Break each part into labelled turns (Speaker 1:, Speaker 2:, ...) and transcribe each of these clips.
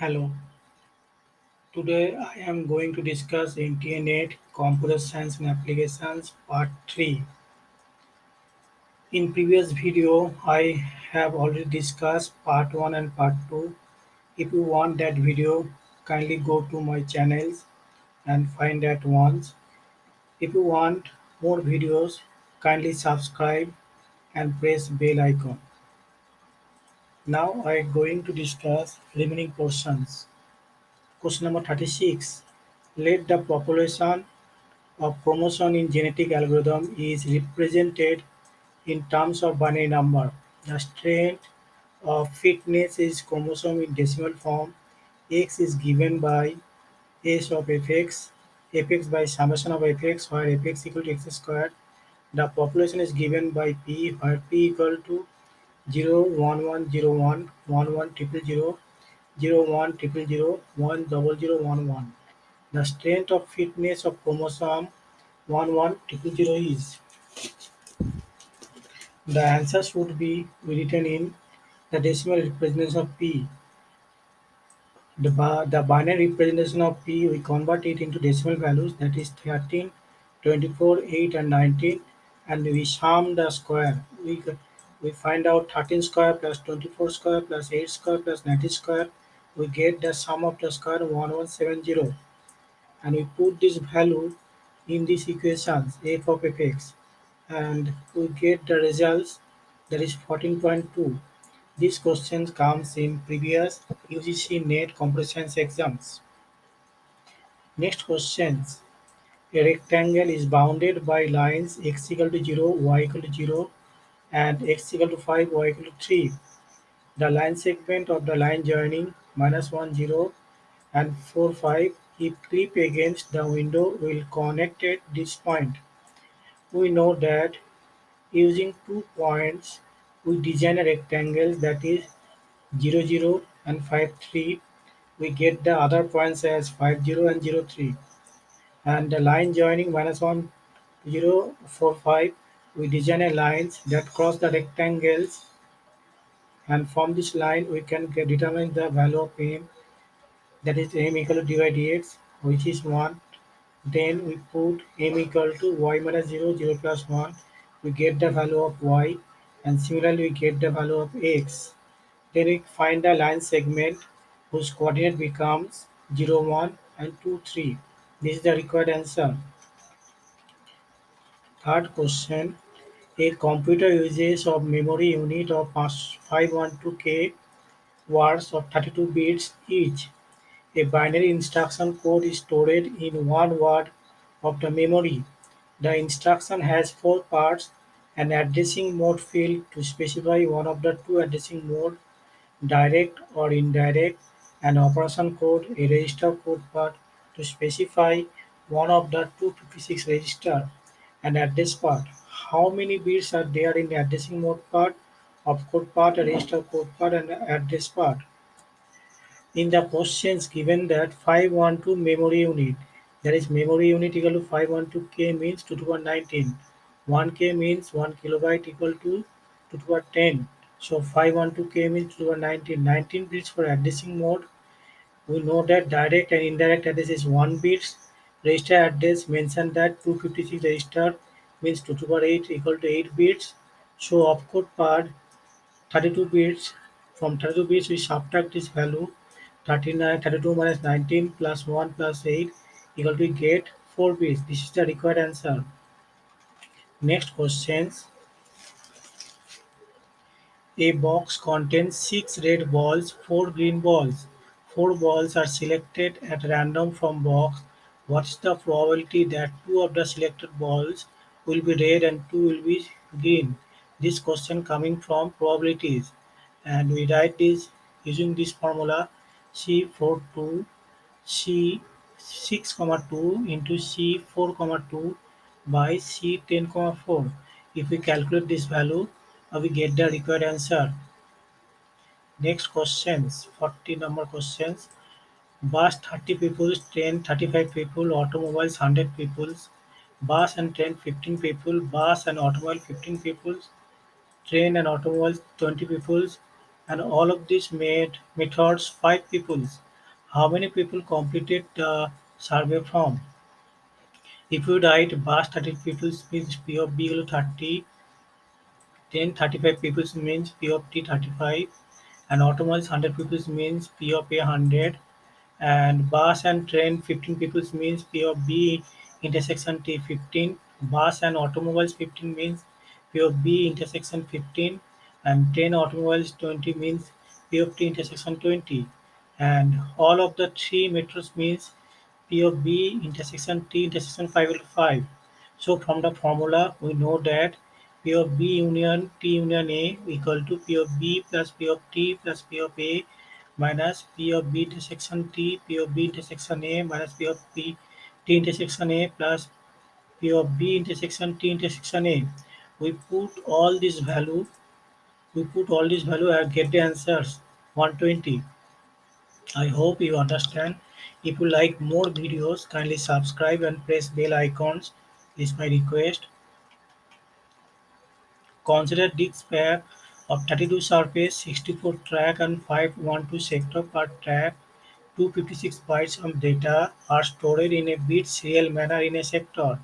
Speaker 1: Hello, today I am going to discuss Internet, Computer Science and Applications Part 3. In previous video, I have already discussed Part 1 and Part 2. If you want that video, kindly go to my channels and find that once. If you want more videos, kindly subscribe and press bell icon. Now I am going to discuss remaining portions. Question number 36. Let the population of chromosome in genetic algorithm is represented in terms of binary number. The strength of fitness is chromosome in decimal form. X is given by S of fx, fx by summation of fx, where fx equal to x squared. The population is given by p, where p equal to 0, 1, 1, 0, 1, 1, 1, triple 0, 0, 1, triple 0, 1, double 0, 1, 1. The strength of fitness of chromosome 1, 1, triple 0 is the answers would be written in the decimal representation of p. The, the binary representation of p, we convert it into decimal values that is 13, 24, 8 and 19 and we sum the square. We, we find out 13 square plus 24 square plus 8 square plus 90 square. We get the sum of the square 1170 and we put this value in these equations f of fx and we get the results that is 14.2. This question comes in previous UGC NET computer exams. Next questions. A rectangle is bounded by lines x equal to 0, y equal to 0 and x equal to 5, y equal to 3. The line segment of the line joining minus 1, 0 and 4, 5 if clip against the window will connect at this point. We know that using two points we design a rectangle that is 0 0 and 5 3 we get the other points as 5 0 and 0 3 and the line joining minus 1 0 4 5 we design a lines that cross the rectangles and from this line we can determine the value of m that is m equal to by dx which is 1 then we put m equal to y minus 0 0 plus 1 we get the value of y and similarly we get the value of x. Then we find the line segment whose coordinate becomes 0, 1 and 2, 3. This is the required answer. Third question. A computer uses of memory unit of 512k words of 32 bits each. A binary instruction code is stored in one word of the memory. The instruction has four parts an addressing mode field to specify one of the two addressing mode, direct or indirect, an operation code, a register code part to specify one of the 256 register, an address part. How many bits are there in the addressing mode part, opcode part, register code part, and address part? In the questions given that 512 memory unit, that is memory unit equal to 512k means 2 to the power 19 1k means 1 kilobyte equal to 2 to the power 10. So 512k means 2 to the power 19. 19 bits for addressing mode. We know that direct and indirect address is 1 bits. Register address mentioned that 256 register means 2 to the power 8 equal to 8 bits. So opcode part 32 bits. From 32 bits we subtract this value 39, 32 minus 19 plus 1 plus 8 equal to get 4 bits. This is the required answer. Next questions. A box contains six red balls, four green balls. Four balls are selected at random from box. What is the probability that two of the selected balls will be red and two will be green? This question coming from probabilities and we write this using this formula C42 C 6 comma 2 into C4 comma 2 by C 10 comma 4. If we calculate this value, uh, we get the required answer. Next questions, 40 number questions. Bus 30 people, train 35 people, automobiles 100 people, bus and train 15 people, bus and automobile 15 people, train and automobile 20 people, and all of these made methods 5 people. How many people completed the survey form? If you write bus 30 people means P of B equal 30, then 35 people means P of T 35, and automobile 100 people means P of A 100, and bus and train 15 people means P of B intersection T 15, bus and automobiles 15 means P of B intersection 15, and train automobiles 20 means P of T intersection 20, and all of the three metros means P of B intersection T intersection 5 equal to 5. So from the formula we know that P of B union T union A equal to P of B plus P of T plus P of A minus P of B intersection T, P of B intersection A minus P of B T intersection A plus P of B intersection T intersection A. We put all this value, we put all this value and get the answers 120. I hope you understand. If you like more videos, kindly subscribe and press bell icons is my request. Consider disc pair of 32 surface, 64 track and 512 sector per track. 256 bytes of data are stored in a bit serial manner in a sector.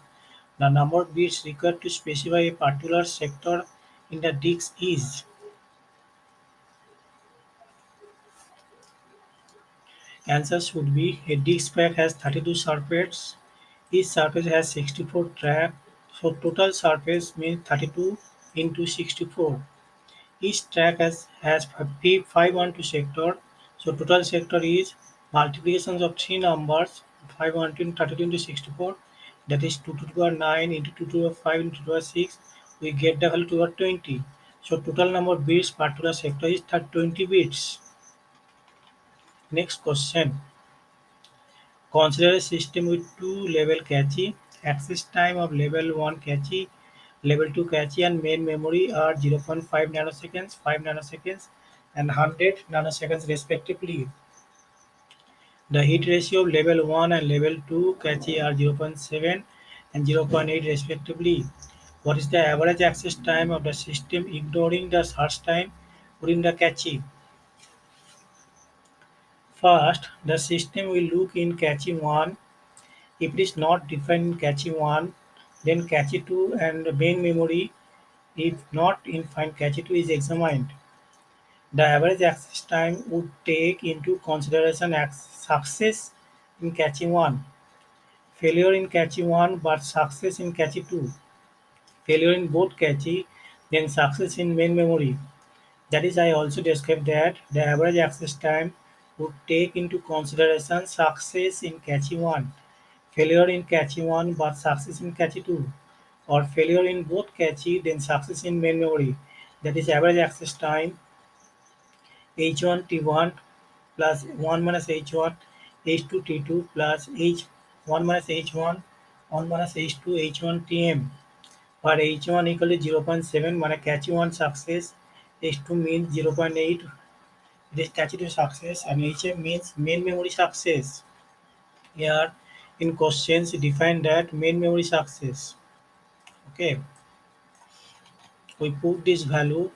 Speaker 1: The number of bits required to specify a particular sector in the disk is Answer should be a disk pack has 32 surfaces. Each surface has 64 track. So total surface means 32 into 64. Each track has, has 512 sector. So total sector is multiplications of three numbers 512 32 into 64 that is 2 to the power 9 into 2 to the power 5 into 2 to the power 6 we get the value to the 20 so total number of bits per to the sector is 20 bits next question Consider a system with two level cache. Access time of level 1 cache, level 2 cache and main memory are 0.5 nanoseconds, 5 nanoseconds and 100 nanoseconds respectively. The heat ratio of level 1 and level 2 cache are 0.7 and 0.8 respectively. What is the average access time of the system ignoring the search time during the cache? First, the system will look in cache 1. If it is not defined in cache 1, then cache 2 and main memory, if not in find cache 2 is examined. The average access time would take into consideration success in catching 1, failure in catching 1 but success in catching 2, failure in both cache, then success in main memory. That is I also described that the average access time would take into consideration success in catching 1, failure in catching 1 but success in catching 2, or failure in both cache then success in main memory. That is average access time h1 t1 plus 1 minus h1 h2 t2 plus h1 minus h1 1 minus h2 h1 tm where h1 equal to 0.7 মানে cache 1 success h2 means 0.8 it this statutory success and HM means main memory success. Here in questions define that main memory success. Okay. We put this value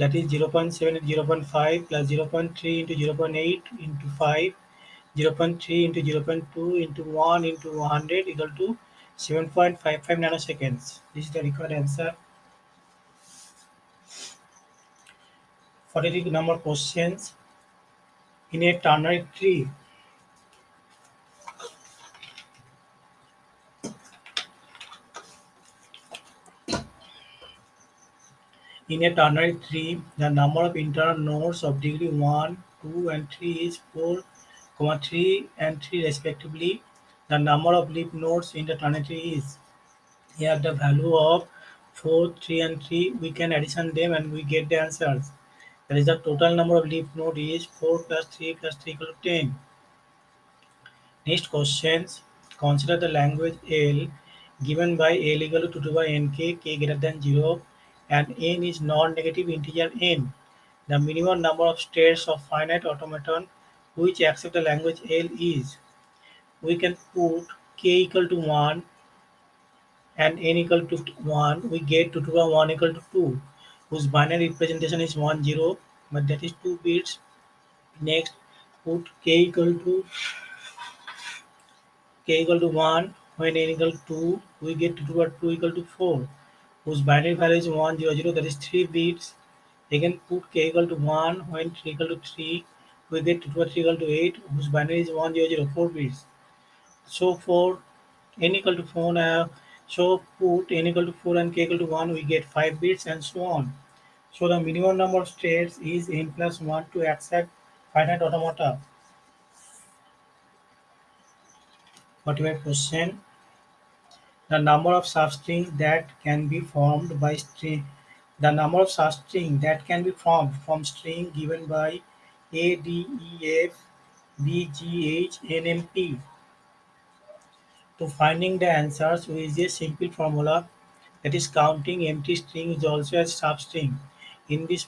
Speaker 1: that is 0.7 and 0.5 plus 0.3 into 0.8 into 5 0.3 into 0.2 into 1 into 100 equal to 7.55 nanoseconds. This is the required answer. 43 number questions in a ternary tree. In a ternary tree, the number of internal nodes of degree 1, 2 and 3 is 4, 3 and 3 respectively. The number of leaf nodes in the ternary tree is here the value of 4, 3 and 3. We can addition them and we get the answers. That is the total number of leaf node is 4 plus 3 plus 3 equal to 10. Next questions. Consider the language L given by L equal to 2 to the power nk, k greater than 0 and n is non-negative integer n. The minimum number of states of finite automaton which accept the language L is. We can put k equal to 1 and n equal to 1. We get 2 to the power 1 equal to 2 whose binary representation is 1 0 but that is 2 bits next put k equal to k equal to 1 when n equal to 2 we get 2 or 2 equal to 4 whose binary value is 1 0 0 that is 3 bits again put k equal to 1 when 3 equal to 3 we get 2 or 3 equal to 8 whose binary is 1 0 0 4 bits so for n equal to 4 uh, so put n equal to 4 and k equal to 1 we get 5 bits and so on. So the minimum number of states is n plus 1 to accept finite automata. 45 question the number of substrings that can be formed by string. The number of substrings that can be formed from string given by a d e f b g h n m p. To finding the answers we use a simple formula that is counting empty string is also a substring in this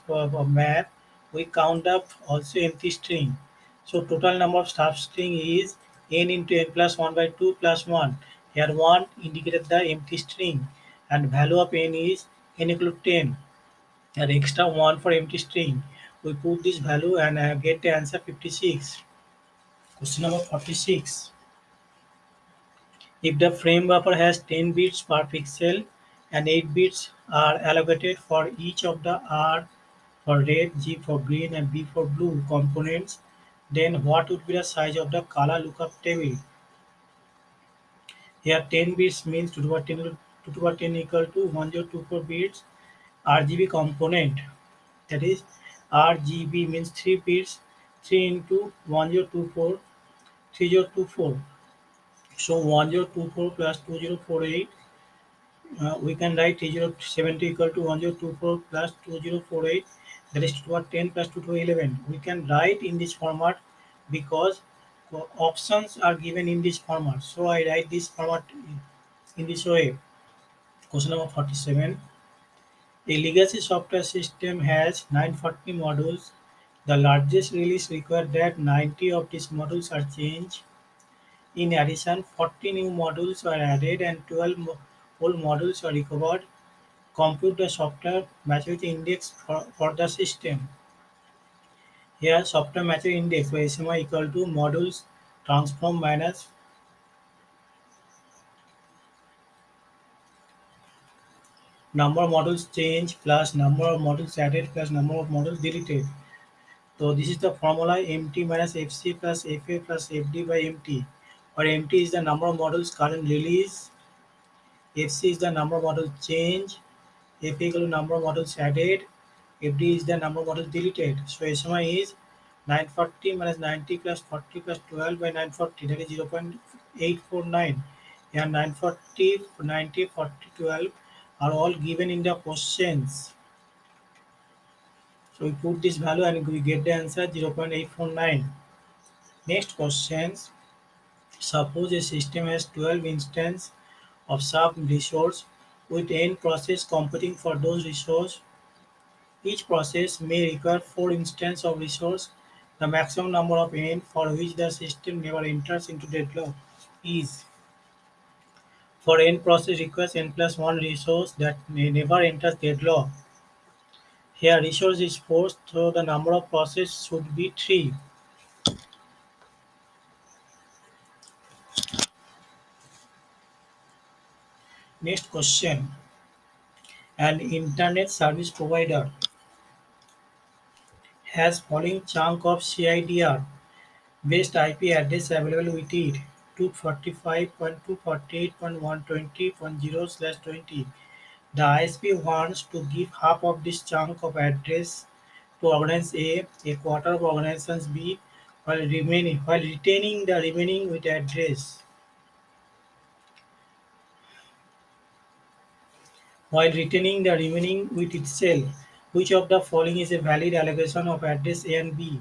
Speaker 1: map we count up also empty string. So total number of substring is n into n plus 1 by 2 plus 1 here 1 indicated the empty string and value of n is n equal to 10 and extra 1 for empty string. We put this value and uh, get the answer 56 question number 46 if the frame buffer has 10 bits per pixel and 8 bits are allocated for each of the R for red, G for green and B for blue components, then what would be the size of the color lookup table? Here 10 bits means 2 to the 10, 2 to the 10 equal to 1024 bits RGB component. That is RGB means 3 bits 3 into 1024 3024. So 1024 plus 2048 uh, we can write 3070 equal to 1024 plus 2048 that is 2 to the 10 plus 2 to the 11 we can write in this format because uh, options are given in this format. So i write this format in this way. Question number 47 a legacy software system has 940 modules. The largest release required that 90 of these modules are changed. In addition 40 new modules were added and 12 old modules were recovered. Compute the software maturity index for, for the system. Here software maturity index by SMI equal to modules transform minus number of modules change plus number of modules added plus number of modules deleted. So this is the formula MT minus FC plus FA plus FD by MT where MT is the number of modules current release, FC is the number of modules change, FA equal to number of modules added, FD is the number of modules deleted. So SMI is 940 minus 90 plus 40 plus 12 by 940 that is 0.849 and 940 90 40 12 are all given in the questions. So we put this value and we get the answer 0.849 next questions. Suppose a system has 12 instances of some resource with n process competing for those resource each process may require 4 instances of resource the maximum number of n for which the system never enters into deadlock is for n process requires n plus 1 resource that may never enters deadlock. Here resource is 4 so the number of process should be 3. Next question. An internet service provider has following chunk of CIDR based IP address available with it 245.248.120.0 slash 20. The ISP wants to give half of this chunk of address to organization A, a quarter of organizations B, while remaining while retaining the remaining with address. While retaining the remaining with itself, which of the following is a valid allocation of address A and B?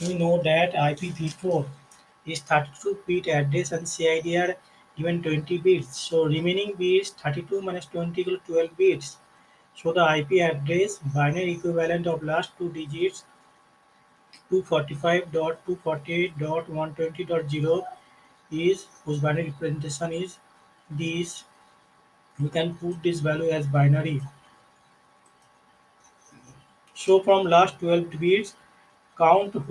Speaker 1: We know that IPv4 is 32 bit address and CIDR given 20 bits. So remaining bits 32 minus 20 equal to 12 bits. So the IP address binary equivalent of last two digits 245.248.120.0 is whose binary representation is this. We can put this value as binary. So from last 12 bits count